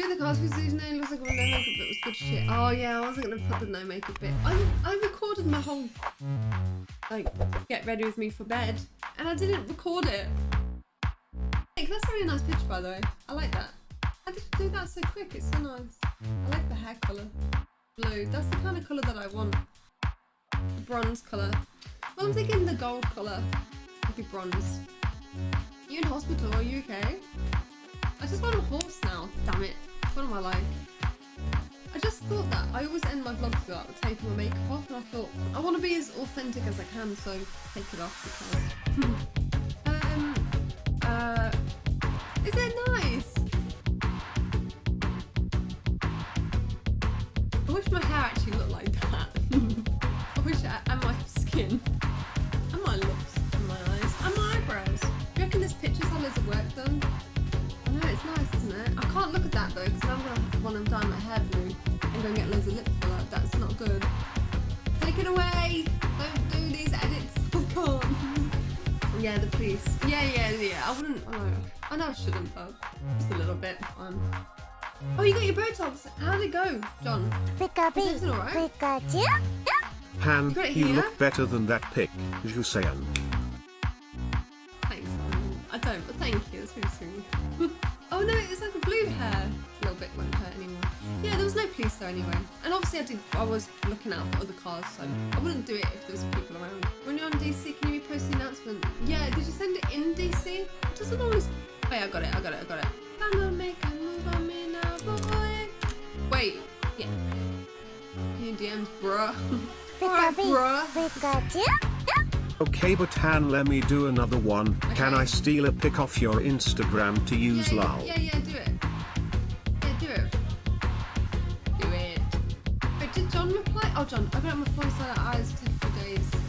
Of the cars whose name looks like one no makeup bit was good shit. Oh yeah, I wasn't gonna put the no makeup bit. I I recorded my whole like get ready with me for bed, and I didn't record it. Like that's a really nice picture by the way. I like that. How did you do that so quick? It's so nice. I like the hair colour. Blue. That's the kind of colour that I want. The bronze colour. Well, I'm thinking the gold colour. Maybe bronze. You in hospital? Are you okay? I just got a horse now. I like? I just thought that I always end my vlogs with that, taking my makeup off, and I thought I want to be as authentic as I can, so take it off because. um. Uh. Is it nice? I wish my hair actually looked like that. I wish I, and my skin, and my lips, and my eyes, and my eyebrows. Do you reckon this picture's had loads of work done? I know it's nice, isn't it? I can't look at that though, because I'm gonna want to dye my hair blue and go and get loads of lip filler. That's not good. Take it away! Don't do these edits. I can't. Yeah, the police. Yeah, yeah, yeah. I wouldn't. I know, I know I shouldn't, but just a little bit. Um. Oh, you got your Botox. How'd it go, John? Pika Is everything alright? Pikachu. Han, Got it you look better than that pic, Jusayan. Thanks. Um, I don't, but thank you. That's really sweet. oh no, it's like a blue hair. A little bit won't hurt anymore. Yeah, there was no police there anyway. And obviously I did. I was looking out for other cars, so I wouldn't do it if there was people around. When you're on DC, can you repost the announcement? Yeah. Did you send it in DC? It doesn't always. Oh Wait, I got it. I got it. I got it. I'ma make a move on me now, boy. Wait. Yeah. New DMs, bruh. Alright, bruh. Pikachu. Okay, but Han, let me do another one. Can I steal a pic off your Instagram to use yeah, lol? Yeah, yeah, do it. Yeah, do it. Do it. Did John reply? Oh, John, I got my phone side eyes for days.